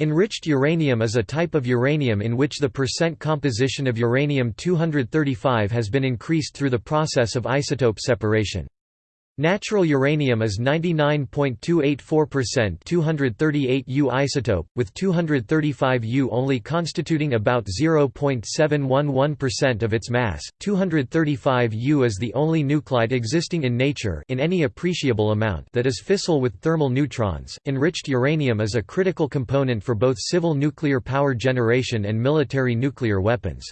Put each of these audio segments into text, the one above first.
Enriched uranium is a type of uranium in which the percent composition of uranium-235 has been increased through the process of isotope separation. Natural uranium is 99.284% 238U isotope, with 235U only constituting about 0.711% of its mass. 235U is the only nuclide existing in nature in any appreciable amount that is fissile with thermal neutrons. Enriched uranium is a critical component for both civil nuclear power generation and military nuclear weapons.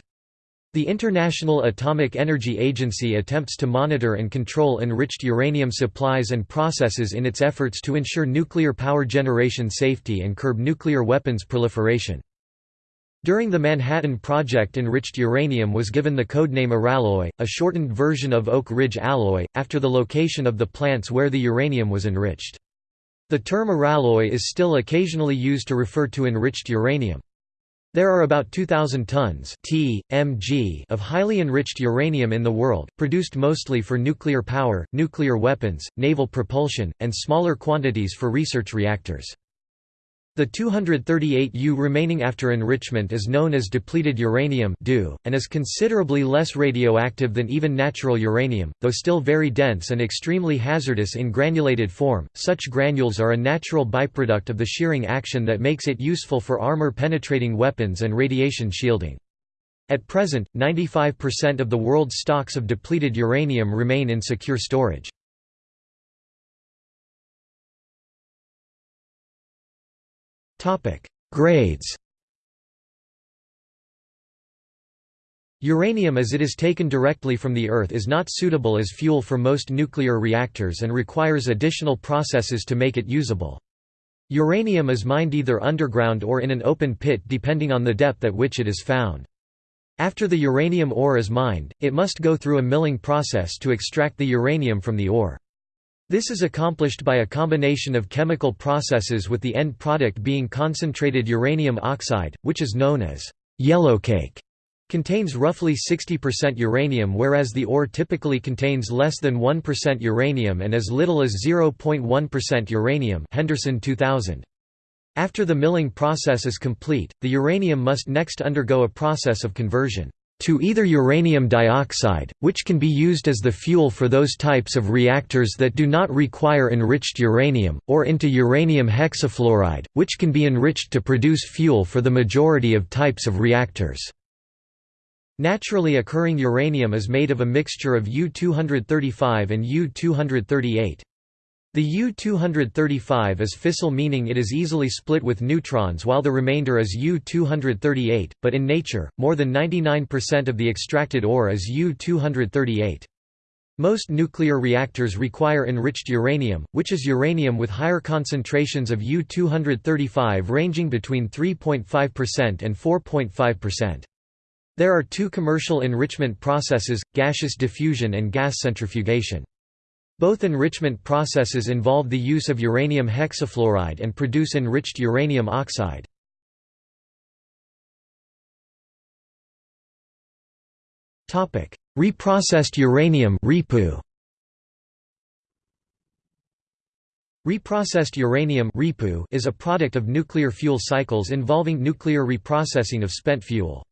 The International Atomic Energy Agency attempts to monitor and control enriched uranium supplies and processes in its efforts to ensure nuclear power generation safety and curb nuclear weapons proliferation. During the Manhattan Project enriched uranium was given the codename Oralloy, a shortened version of Oak Ridge alloy, after the location of the plants where the uranium was enriched. The term Oralloy is still occasionally used to refer to enriched uranium. There are about 2,000 tons t, mg of highly enriched uranium in the world, produced mostly for nuclear power, nuclear weapons, naval propulsion, and smaller quantities for research reactors. The 238U remaining after enrichment is known as depleted uranium and is considerably less radioactive than even natural uranium, though still very dense and extremely hazardous in granulated form. Such granules are a natural byproduct of the shearing action that makes it useful for armor-penetrating weapons and radiation shielding. At present, 95% of the world's stocks of depleted uranium remain in secure storage. Grades Uranium as it is taken directly from the Earth is not suitable as fuel for most nuclear reactors and requires additional processes to make it usable. Uranium is mined either underground or in an open pit depending on the depth at which it is found. After the uranium ore is mined, it must go through a milling process to extract the uranium from the ore. This is accomplished by a combination of chemical processes with the end product being concentrated uranium oxide, which is known as yellowcake. Contains roughly 60% uranium whereas the ore typically contains less than 1% uranium and as little as 0.1% uranium Henderson 2000. After the milling process is complete, the uranium must next undergo a process of conversion to either uranium dioxide, which can be used as the fuel for those types of reactors that do not require enriched uranium, or into uranium hexafluoride, which can be enriched to produce fuel for the majority of types of reactors. Naturally occurring uranium is made of a mixture of U-235 and U-238. The U-235 is fissile meaning it is easily split with neutrons while the remainder is U-238, but in nature, more than 99% of the extracted ore is U-238. Most nuclear reactors require enriched uranium, which is uranium with higher concentrations of U-235 ranging between 3.5% and 4.5%. There are two commercial enrichment processes, gaseous diffusion and gas centrifugation. Both enrichment processes involve the use of uranium hexafluoride and produce enriched uranium oxide. Reprocessed uranium Reprocessed uranium is a product of nuclear fuel cycles involving nuclear reprocessing of spent fuel.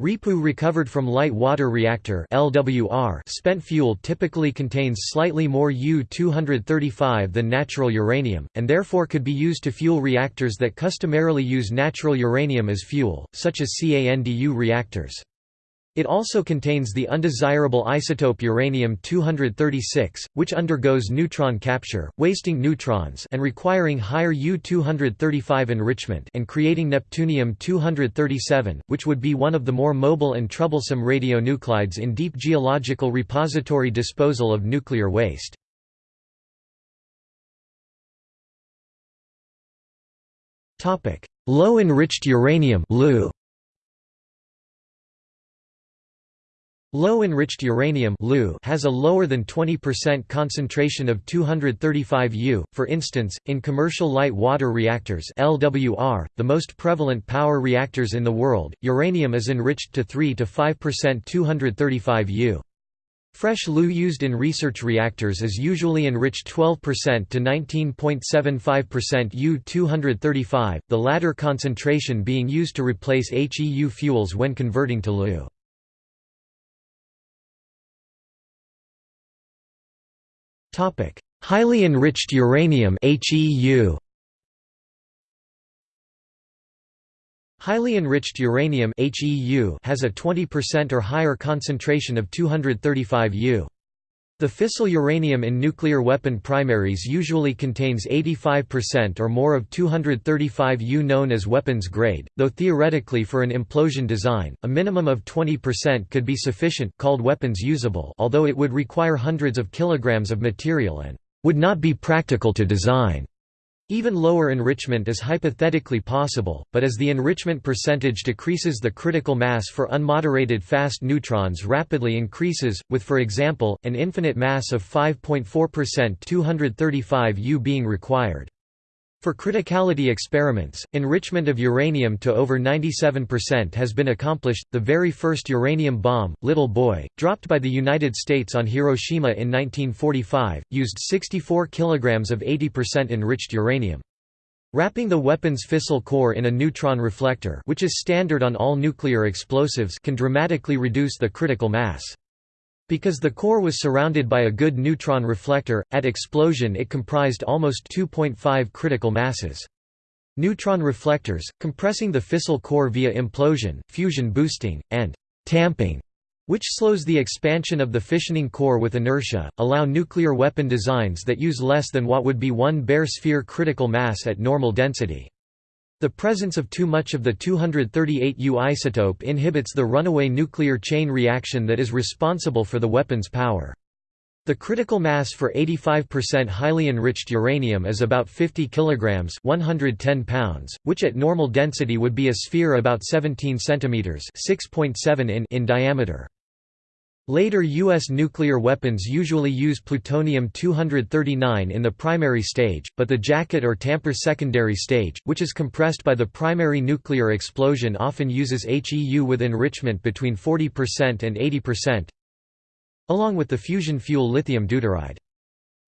REPU recovered from light water reactor LWR spent fuel typically contains slightly more U-235 than natural uranium, and therefore could be used to fuel reactors that customarily use natural uranium as fuel, such as CANDU reactors. It also contains the undesirable isotope uranium-236, which undergoes neutron capture, wasting neutrons and requiring higher U-235 enrichment and creating neptunium-237, which would be one of the more mobile and troublesome radionuclides in deep geological repository disposal of nuclear waste. Low enriched uranium Low enriched uranium has a lower than 20% concentration of 235 U. For instance, in commercial light water reactors (LWR), the most prevalent power reactors in the world, uranium is enriched to 3 to 5% 235 U. Fresh LEU used in research reactors is usually enriched 12% to 19.75% U-235, the latter concentration being used to replace HEU fuels when converting to LEU. Highly enriched uranium HEU Highly enriched uranium HEU has a 20% or higher concentration of 235 U. The fissile uranium in nuclear weapon primaries usually contains 85% or more of 235 U known as weapons grade, though theoretically for an implosion design, a minimum of 20% could be sufficient called weapons usable although it would require hundreds of kilograms of material and would not be practical to design. Even lower enrichment is hypothetically possible, but as the enrichment percentage decreases the critical mass for unmoderated fast neutrons rapidly increases, with for example, an infinite mass of 5.4% 235 U being required. For criticality experiments, enrichment of uranium to over 97% has been accomplished. The very first uranium bomb, Little Boy, dropped by the United States on Hiroshima in 1945, used 64 kilograms of 80% enriched uranium. Wrapping the weapon's fissile core in a neutron reflector, which is standard on all nuclear explosives, can dramatically reduce the critical mass. Because the core was surrounded by a good neutron reflector, at explosion it comprised almost 2.5 critical masses. Neutron reflectors, compressing the fissile core via implosion, fusion boosting, and tamping, which slows the expansion of the fissioning core with inertia, allow nuclear weapon designs that use less than what would be one bare sphere critical mass at normal density. The presence of too much of the 238U isotope inhibits the runaway nuclear chain reaction that is responsible for the weapon's power. The critical mass for 85% highly enriched uranium is about 50 kilograms, 110 pounds, which at normal density would be a sphere about 17 centimeters, 6.7 in in diameter. Later U.S. nuclear weapons usually use plutonium-239 in the primary stage, but the jacket or tamper secondary stage, which is compressed by the primary nuclear explosion often uses HEU with enrichment between 40% and 80%, along with the fusion fuel lithium deuteride.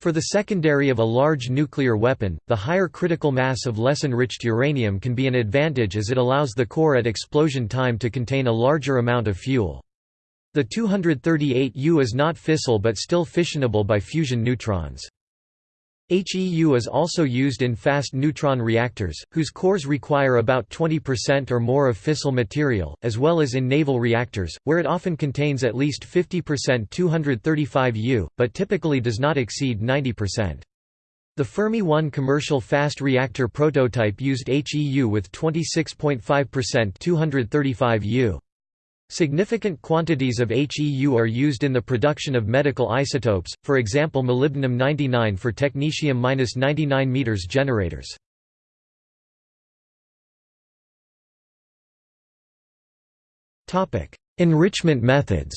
For the secondary of a large nuclear weapon, the higher critical mass of less enriched uranium can be an advantage as it allows the core at explosion time to contain a larger amount of fuel. The 238U is not fissile but still fissionable by fusion neutrons. HEU is also used in fast neutron reactors, whose cores require about 20% or more of fissile material, as well as in naval reactors, where it often contains at least 50% 235U, but typically does not exceed 90%. The Fermi 1 commercial fast reactor prototype used HEU with 26.5% 235U. Significant quantities of HEU are used in the production of medical isotopes, for example molybdenum-99 for technetium-99 m generators. Enrichment methods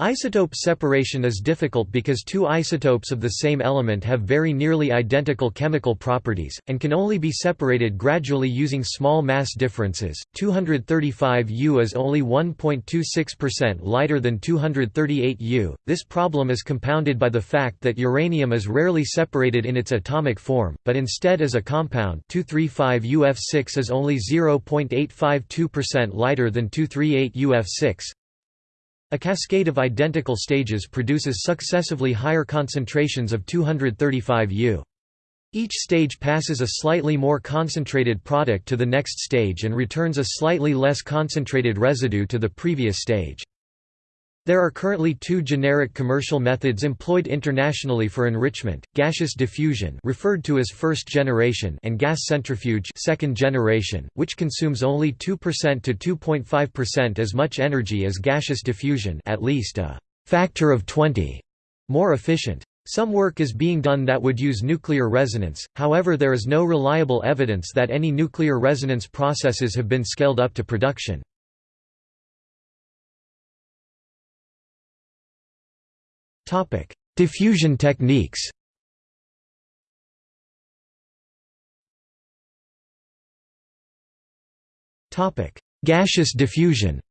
Isotope separation is difficult because two isotopes of the same element have very nearly identical chemical properties, and can only be separated gradually using small mass differences. 235 U is only 1.26% lighter than 238 U. This problem is compounded by the fact that uranium is rarely separated in its atomic form, but instead as a compound 235 UF6 is only 0.852% lighter than 238 UF6, a cascade of identical stages produces successively higher concentrations of 235 U. Each stage passes a slightly more concentrated product to the next stage and returns a slightly less concentrated residue to the previous stage. There are currently two generic commercial methods employed internationally for enrichment, gaseous diffusion referred to as first generation and gas centrifuge second generation, which consumes only 2% to 2.5% as much energy as gaseous diffusion at least a factor of 20 more efficient. Some work is being done that would use nuclear resonance, however there is no reliable evidence that any nuclear resonance processes have been scaled up to production. Topic: Diffusion techniques. Topic: Gaseous diffusion.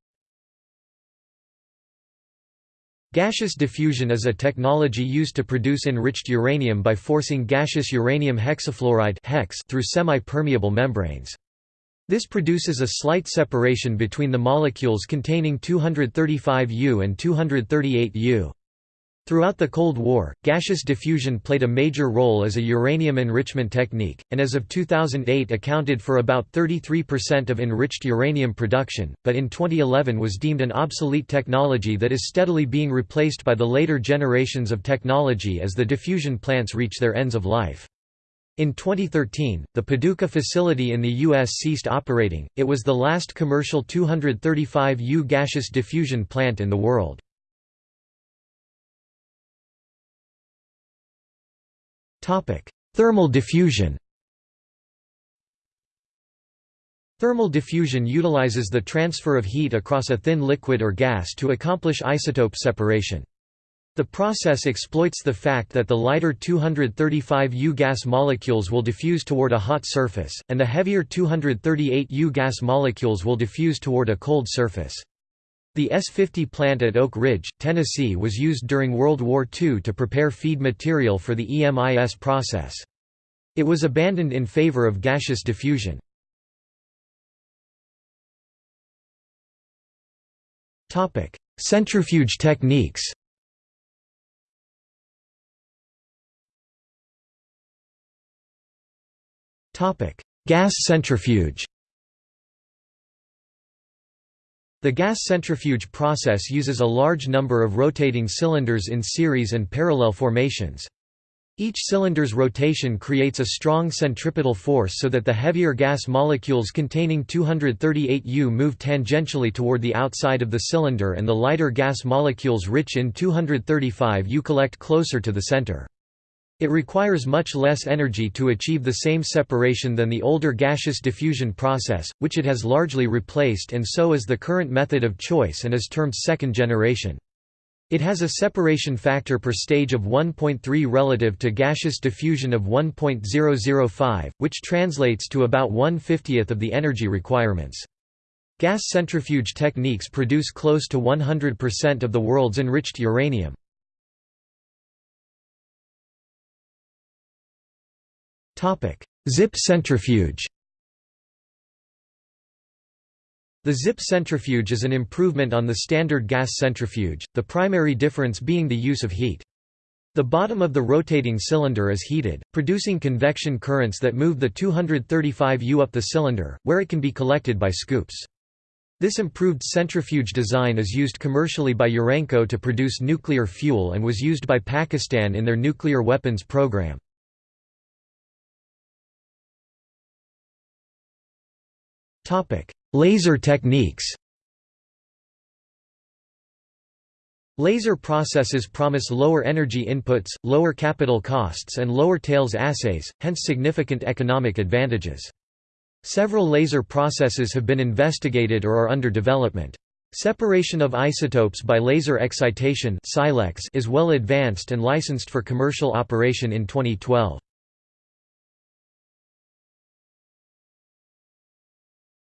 Gaseous diffusion is a technology used to produce enriched uranium by forcing gaseous uranium hexafluoride hex through semi-permeable membranes. This produces a slight separation between the molecules containing 235U and 238U. Throughout the Cold War, gaseous diffusion played a major role as a uranium enrichment technique, and as of 2008 accounted for about 33% of enriched uranium production, but in 2011 was deemed an obsolete technology that is steadily being replaced by the later generations of technology as the diffusion plants reach their ends of life. In 2013, the Paducah facility in the U.S. ceased operating, it was the last commercial 235U gaseous diffusion plant in the world. Thermal diffusion Thermal diffusion utilizes the transfer of heat across a thin liquid or gas to accomplish isotope separation. The process exploits the fact that the lighter 235U gas molecules will diffuse toward a hot surface, and the heavier 238U gas molecules will diffuse toward a cold surface. The S-50 plant at Oak Ridge, Tennessee was used during World War II to prepare feed material for the EMIS process. It was abandoned in favor of gaseous diffusion. Centrifuge techniques Gas centrifuge The gas centrifuge process uses a large number of rotating cylinders in series and parallel formations. Each cylinder's rotation creates a strong centripetal force so that the heavier gas molecules containing 238U move tangentially toward the outside of the cylinder and the lighter gas molecules rich in 235U collect closer to the center. It requires much less energy to achieve the same separation than the older gaseous diffusion process, which it has largely replaced and so is the current method of choice and is termed second generation. It has a separation factor per stage of 1.3 relative to gaseous diffusion of 1.005, which translates to about 1 50th of the energy requirements. Gas centrifuge techniques produce close to 100% of the world's enriched uranium. Zippe centrifuge. The Zippe centrifuge is an improvement on the standard gas centrifuge, the primary difference being the use of heat. The bottom of the rotating cylinder is heated, producing convection currents that move the 235U up the cylinder, where it can be collected by scoops. This improved centrifuge design is used commercially by Urenco to produce nuclear fuel and was used by Pakistan in their nuclear weapons program. Laser techniques Laser processes promise lower energy inputs, lower capital costs and lower tails assays, hence significant economic advantages. Several laser processes have been investigated or are under development. Separation of isotopes by laser excitation is well advanced and licensed for commercial operation in 2012.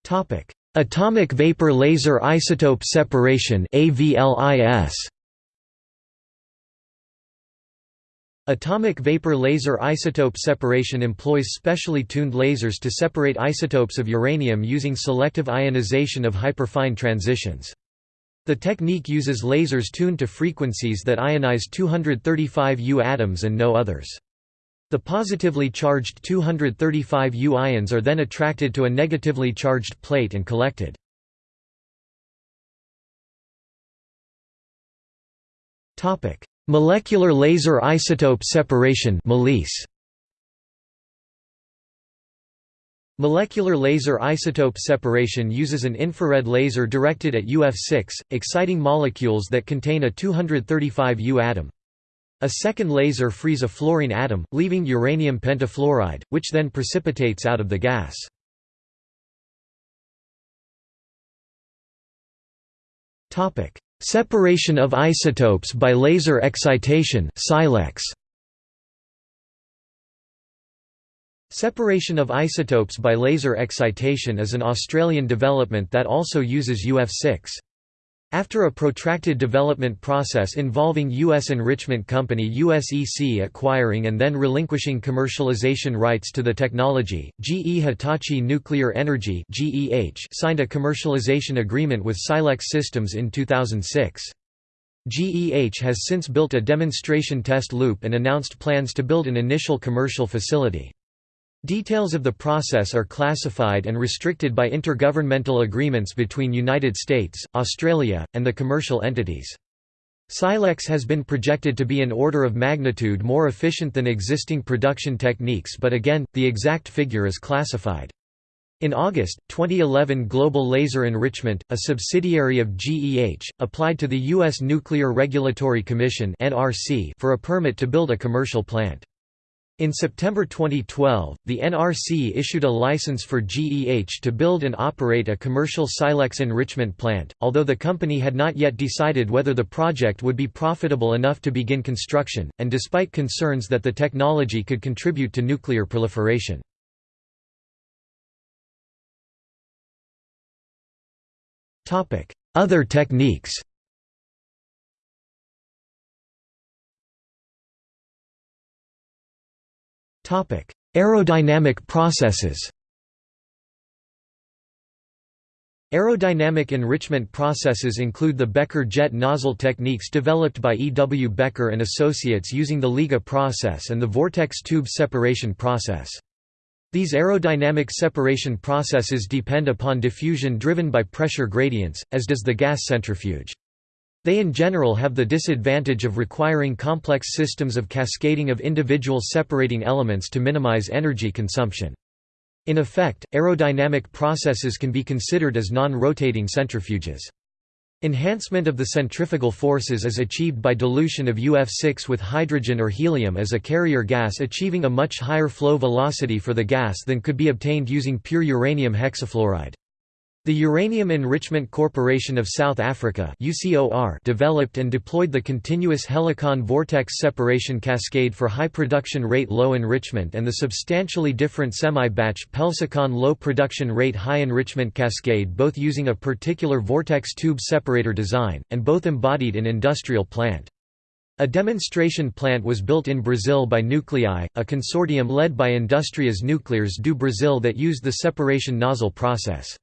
Topic: Atomic vapor laser isotope separation (AVLIS). Atomic vapor laser isotope separation employs specially tuned lasers to separate isotopes of uranium using selective ionization of hyperfine transitions. The technique uses lasers tuned to frequencies that ionize 235 U atoms and no others. The positively charged 235 U ions are then attracted to a negatively charged plate and collected. Molecular laser isotope separation Molecular laser isotope separation uses an infrared laser directed at UF6, exciting molecules that contain a 235 U atom. A second laser frees a fluorine atom, leaving uranium pentafluoride, which then precipitates out of the gas. Separation of isotopes by laser excitation SILEX. Separation of isotopes by laser excitation is an Australian development that also uses UF6. After a protracted development process involving U.S. enrichment company USEC acquiring and then relinquishing commercialization rights to the technology, GE Hitachi Nuclear Energy signed a commercialization agreement with Silex Systems in 2006. GEH has since built a demonstration test loop and announced plans to build an initial commercial facility. Details of the process are classified and restricted by intergovernmental agreements between United States, Australia, and the commercial entities. Silex has been projected to be an order of magnitude more efficient than existing production techniques but again, the exact figure is classified. In August, 2011 Global Laser Enrichment, a subsidiary of GEH, applied to the U.S. Nuclear Regulatory Commission for a permit to build a commercial plant. In September 2012, the NRC issued a license for GEH to build and operate a commercial Silex enrichment plant, although the company had not yet decided whether the project would be profitable enough to begin construction, and despite concerns that the technology could contribute to nuclear proliferation. Other techniques Aerodynamic processes Aerodynamic enrichment processes include the Becker jet nozzle techniques developed by E. W. Becker and Associates using the Liga process and the vortex tube separation process. These aerodynamic separation processes depend upon diffusion driven by pressure gradients, as does the gas centrifuge. They in general have the disadvantage of requiring complex systems of cascading of individual separating elements to minimize energy consumption. In effect, aerodynamic processes can be considered as non-rotating centrifuges. Enhancement of the centrifugal forces is achieved by dilution of UF6 with hydrogen or helium as a carrier gas achieving a much higher flow velocity for the gas than could be obtained using pure uranium hexafluoride. The Uranium Enrichment Corporation of South Africa developed and deployed the continuous Helicon vortex separation cascade for high production rate low enrichment and the substantially different semi-batch Pelsakon low production rate high enrichment cascade both using a particular vortex tube separator design, and both embodied in industrial plant. A demonstration plant was built in Brazil by Nuclei, a consortium led by Industrias Nucleares do Brasil that used the separation nozzle process.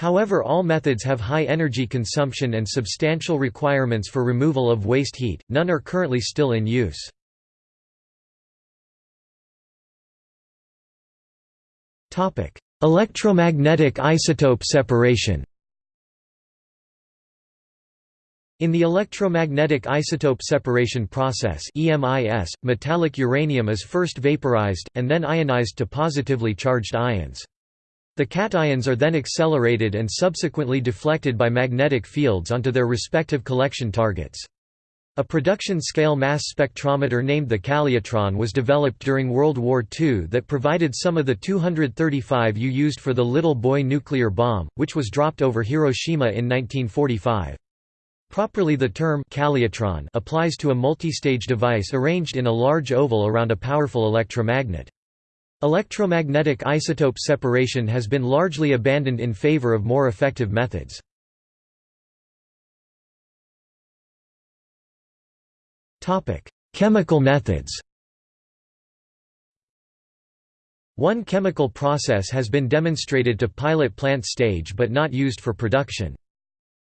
However all methods have high energy consumption and substantial requirements for removal of waste heat, none are currently still in use. Electromagnetic isotope separation In the electromagnetic isotope separation process EMIS, metallic uranium is first vaporized, and then ionized to positively charged ions. The cations are then accelerated and subsequently deflected by magnetic fields onto their respective collection targets. A production-scale mass spectrometer named the Calutron was developed during World War II that provided some of the 235 U used for the Little Boy nuclear bomb, which was dropped over Hiroshima in 1945. Properly the term Calutron applies to a multistage device arranged in a large oval around a powerful electromagnet. Electromagnetic isotope separation has been largely abandoned in favor of more effective methods. Chemical methods One chemical process has been demonstrated to pilot plant stage but not used for production.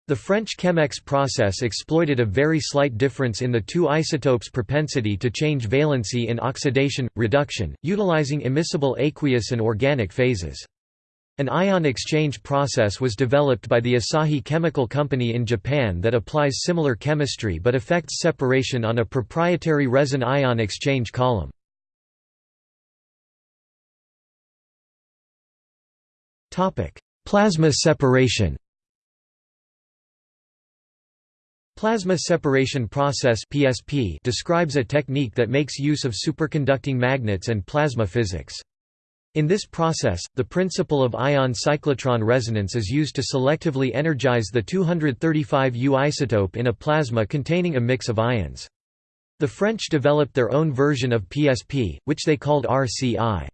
The French Chemex process exploited a very slight difference in the two isotopes' propensity to change valency in oxidation, reduction, utilizing immiscible aqueous and organic phases. An ion exchange process was developed by the Asahi Chemical Company in Japan that applies similar chemistry but affects separation on a proprietary resin ion exchange column. Plasma separation Plasma separation process (PSP) describes a technique that makes use of superconducting magnets and plasma physics. In this process, the principle of ion cyclotron resonance is used to selectively energize the 235 U isotope in a plasma containing a mix of ions. The French developed their own version of PSP, which they called RCI.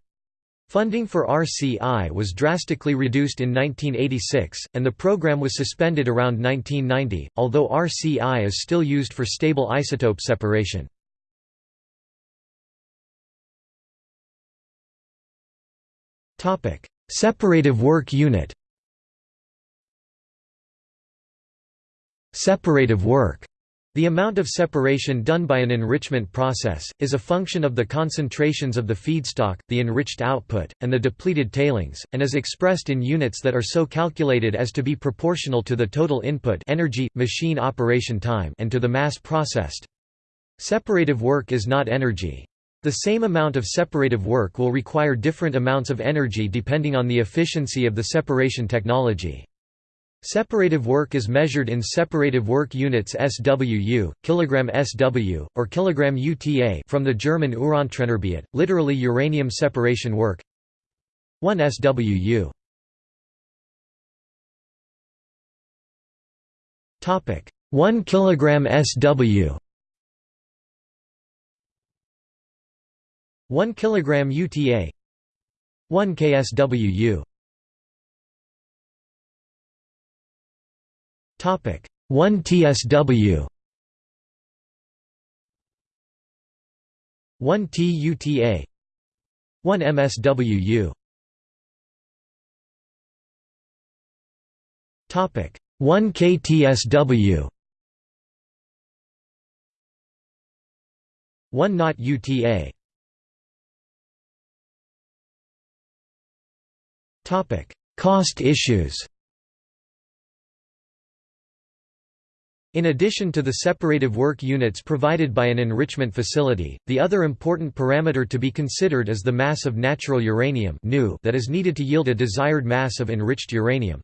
Funding for RCI was drastically reduced in 1986, and the program was suspended around 1990, although RCI is still used for stable isotope separation. Separative work unit Separative work the amount of separation done by an enrichment process, is a function of the concentrations of the feedstock, the enriched output, and the depleted tailings, and is expressed in units that are so calculated as to be proportional to the total input energy, machine operation time and to the mass processed. Separative work is not energy. The same amount of separative work will require different amounts of energy depending on the efficiency of the separation technology. Separative work is measured in separative work units SWU, kilogram SW, or kilogram UTA from the German Urantrennarbeit, literally uranium separation work. 1 SWU. Topic. 1 kilogram SW 1 kilogram UTA 1 KSWU Topic. 1 TSW 1 TUTA 1 MSWU Topic. 1 KTSW 1 not UTA Topic. Cost issues In addition to the separative work units provided by an enrichment facility, the other important parameter to be considered is the mass of natural uranium that is needed to yield a desired mass of enriched uranium.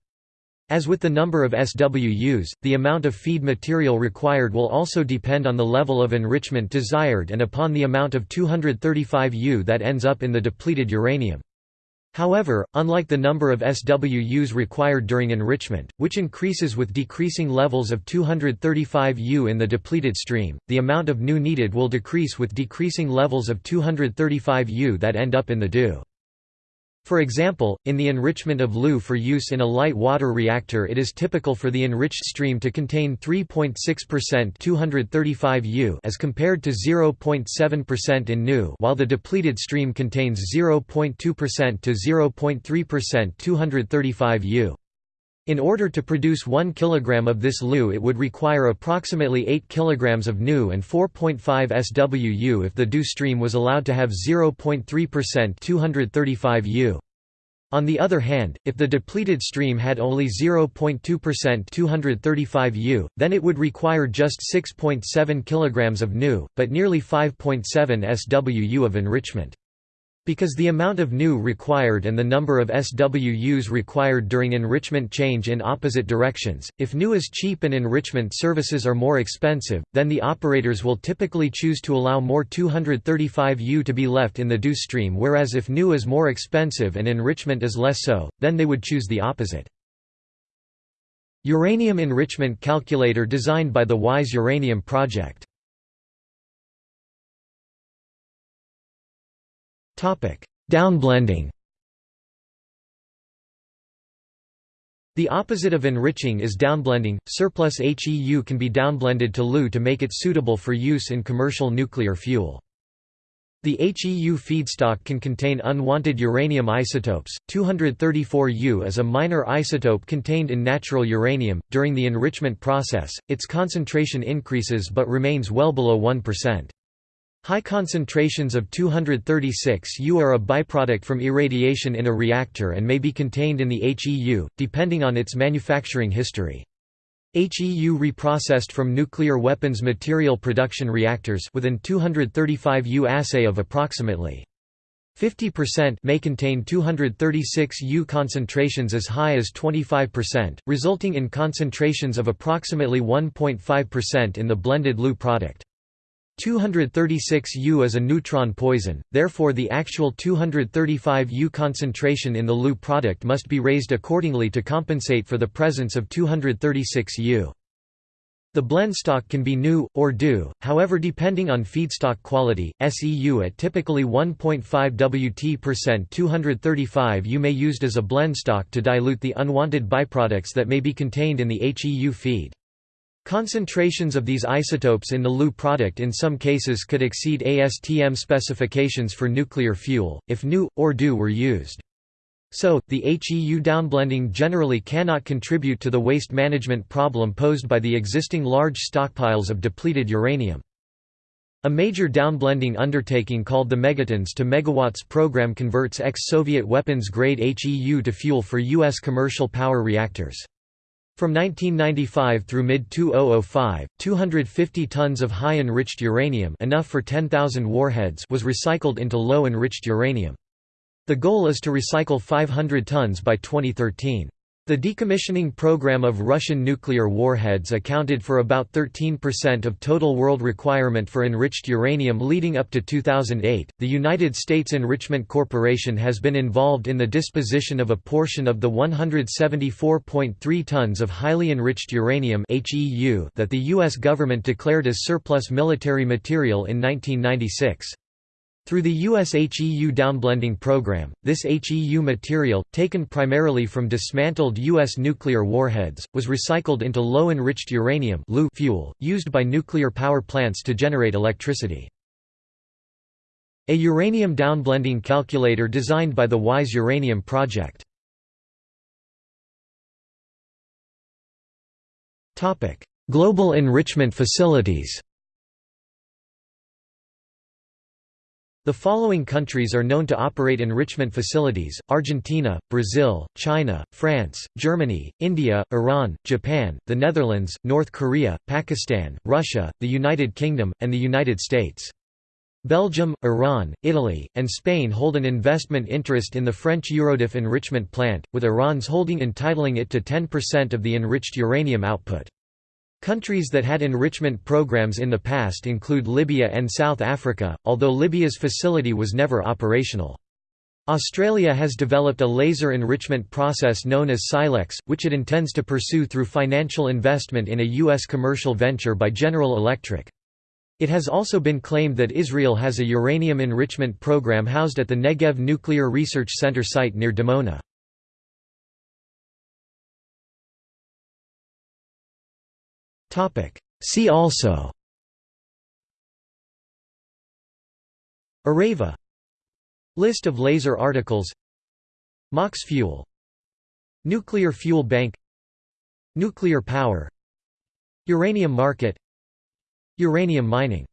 As with the number of SWUs, the amount of feed material required will also depend on the level of enrichment desired and upon the amount of 235 U that ends up in the depleted uranium. However, unlike the number of SWUs required during enrichment, which increases with decreasing levels of 235 U in the depleted stream, the amount of Nu needed will decrease with decreasing levels of 235 U that end up in the DU. For example, in the enrichment of LEU for use in a light water reactor it is typical for the enriched stream to contain 3.6% 235 U as compared to 0.7% in Nu while the depleted stream contains 0.2% to 0.3% 235 U. In order to produce 1 kg of this LEU it would require approximately 8 kg of Nu and 4.5 SWU if the DU stream was allowed to have 0.3% 235 U. On the other hand, if the depleted stream had only 0.2% 235 U, then it would require just 6.7 kg of Nu, but nearly 5.7 SWU of enrichment. Because the amount of Nu required and the number of SWUs required during enrichment change in opposite directions, if Nu is cheap and enrichment services are more expensive, then the operators will typically choose to allow more 235U to be left in the DU stream whereas if Nu is more expensive and enrichment is less so, then they would choose the opposite. Uranium enrichment calculator designed by the WISE Uranium Project Downblending The opposite of enriching is downblending. Surplus HEU can be downblended to LEU to make it suitable for use in commercial nuclear fuel. The HEU feedstock can contain unwanted uranium isotopes. 234U is a minor isotope contained in natural uranium. During the enrichment process, its concentration increases but remains well below 1%. High concentrations of 236U are a byproduct from irradiation in a reactor and may be contained in the HEU, depending on its manufacturing history. HEU reprocessed from nuclear weapons material production reactors with an 235U assay of approximately 50% may contain 236U concentrations as high as 25%, resulting in concentrations of approximately 1.5% in the blended LEU product. 236U is a neutron poison, therefore the actual 235U concentration in the LEU product must be raised accordingly to compensate for the presence of 236U. The blend stock can be new, or DO, however depending on feedstock quality, SEU at typically 1.5 Wt percent 235 U may used as a blend stock to dilute the unwanted byproducts that may be contained in the HEU feed. Concentrations of these isotopes in the LEU product in some cases could exceed ASTM specifications for nuclear fuel, if NU, or DO were used. So, the HEU downblending generally cannot contribute to the waste management problem posed by the existing large stockpiles of depleted uranium. A major downblending undertaking called the Megatons to Megawatts program converts ex-Soviet weapons-grade HEU to fuel for U.S. commercial power reactors. From 1995 through mid-2005, 250 tons of high-enriched uranium enough for 10,000 warheads was recycled into low-enriched uranium. The goal is to recycle 500 tons by 2013. The decommissioning program of Russian nuclear warheads accounted for about 13% of total world requirement for enriched uranium leading up to 2008. The United States Enrichment Corporation has been involved in the disposition of a portion of the 174.3 tons of highly enriched uranium (HEU) that the US government declared as surplus military material in 1996. Through the US HEU downblending program, this HEU material, taken primarily from dismantled U.S. nuclear warheads, was recycled into low-enriched uranium fuel, used by nuclear power plants to generate electricity. A uranium downblending calculator designed by the WISE Uranium Project. Global enrichment facilities The following countries are known to operate enrichment facilities, Argentina, Brazil, China, France, Germany, India, Iran, Japan, the Netherlands, North Korea, Pakistan, Russia, the United Kingdom, and the United States. Belgium, Iran, Italy, and Spain hold an investment interest in the French Eurodif enrichment plant, with Iran's holding entitling it to 10% of the enriched uranium output. Countries that had enrichment programs in the past include Libya and South Africa, although Libya's facility was never operational. Australia has developed a laser enrichment process known as Silex, which it intends to pursue through financial investment in a U.S. commercial venture by General Electric. It has also been claimed that Israel has a uranium enrichment program housed at the Negev Nuclear Research Center site near Dimona. See also. Areva. List of laser articles. MOX fuel. Nuclear fuel bank. Nuclear power. Uranium market. Uranium mining